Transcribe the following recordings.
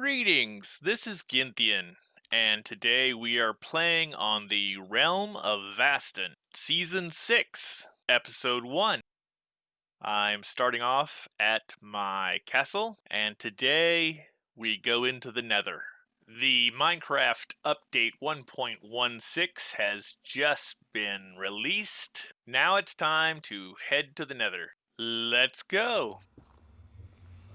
Greetings, this is Ginthian, and today we are playing on the Realm of Vastin, Season 6, Episode 1. I'm starting off at my castle, and today we go into the Nether. The Minecraft Update 1.16 has just been released. Now it's time to head to the Nether. Let's go!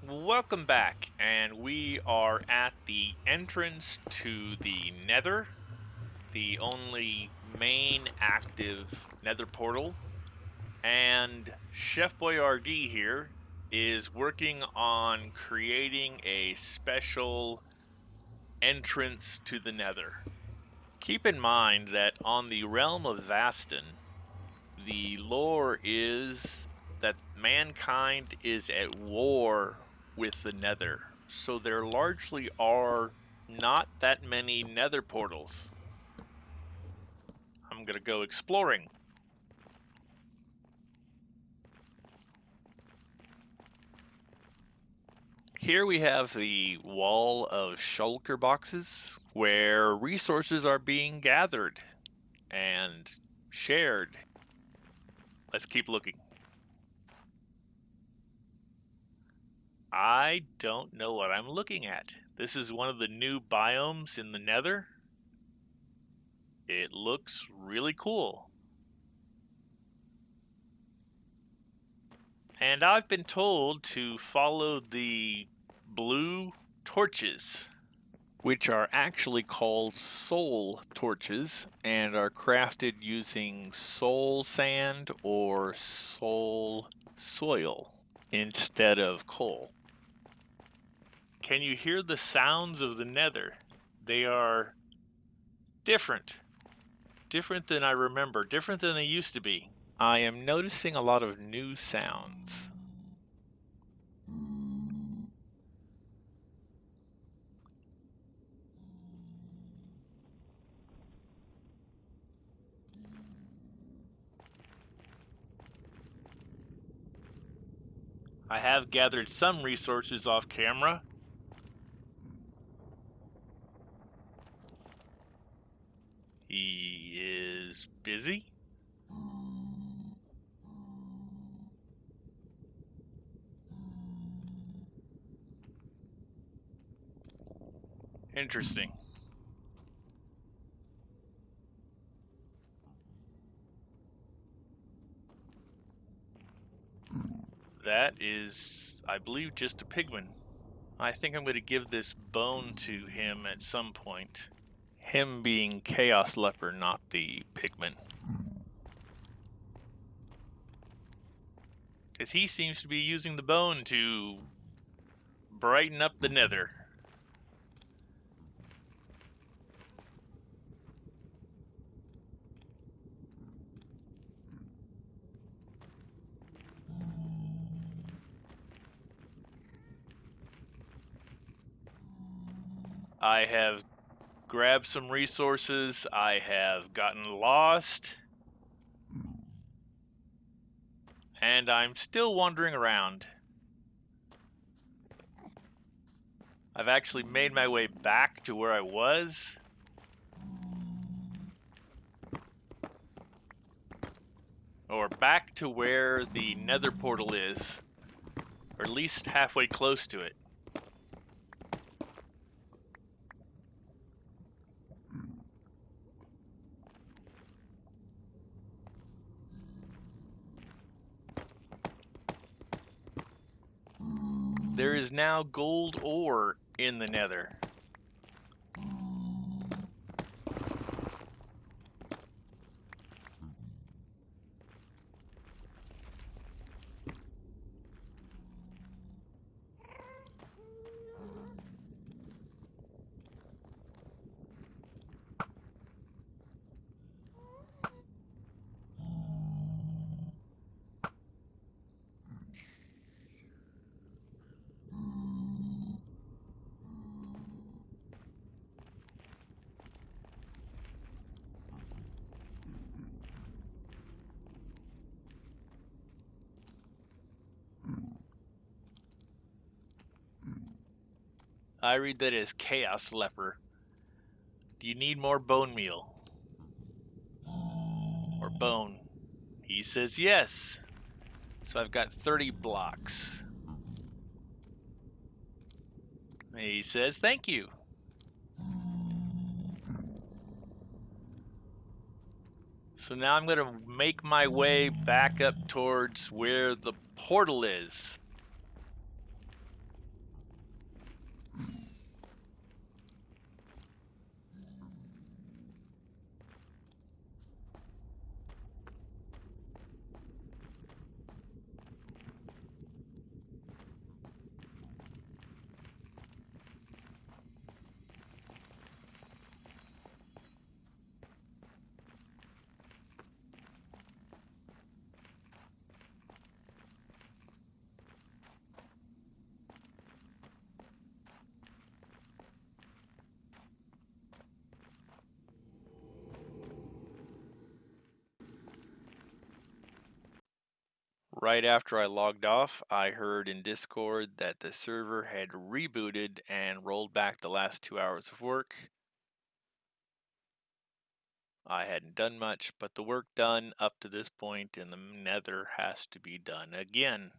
Welcome back, and we are at the entrance to the Nether, the only main active Nether portal. And Chef Boyardee here is working on creating a special entrance to the Nether. Keep in mind that on the realm of Vastin, the lore is that mankind is at war with the nether. So there largely are not that many nether portals. I'm to go exploring. Here we have the wall of shulker boxes where resources are being gathered and shared. Let's keep looking. I don't know what I'm looking at. This is one of the new biomes in the nether. It looks really cool. And I've been told to follow the blue torches, which are actually called soul torches and are crafted using soul sand or soul soil instead of coal. Can you hear the sounds of the nether? They are different. Different than I remember. Different than they used to be. I am noticing a lot of new sounds. I have gathered some resources off camera. He is busy. Interesting. That is, I believe, just a pigman. I think I'm going to give this bone to him at some point. Him being Chaos Leper, not the pigman. Because he seems to be using the bone to brighten up the nether. I have grabbed some resources. I have gotten lost. And I'm still wandering around. I've actually made my way back to where I was. Or back to where the nether portal is. Or at least halfway close to it. There mm-hmm. is now gold ore in the nether. I read that as Chaos Leper. Do you need more bone meal? Or bone? He says yes. So I've got 30 blocks. He says thank you. So now I'm going to make my way back up towards where the portal is. Right after I logged off, I heard in Discord that the server had rebooted and rolled back the last two hours of work. I hadn't done much, but the work done up to this point in the nether has to be done again.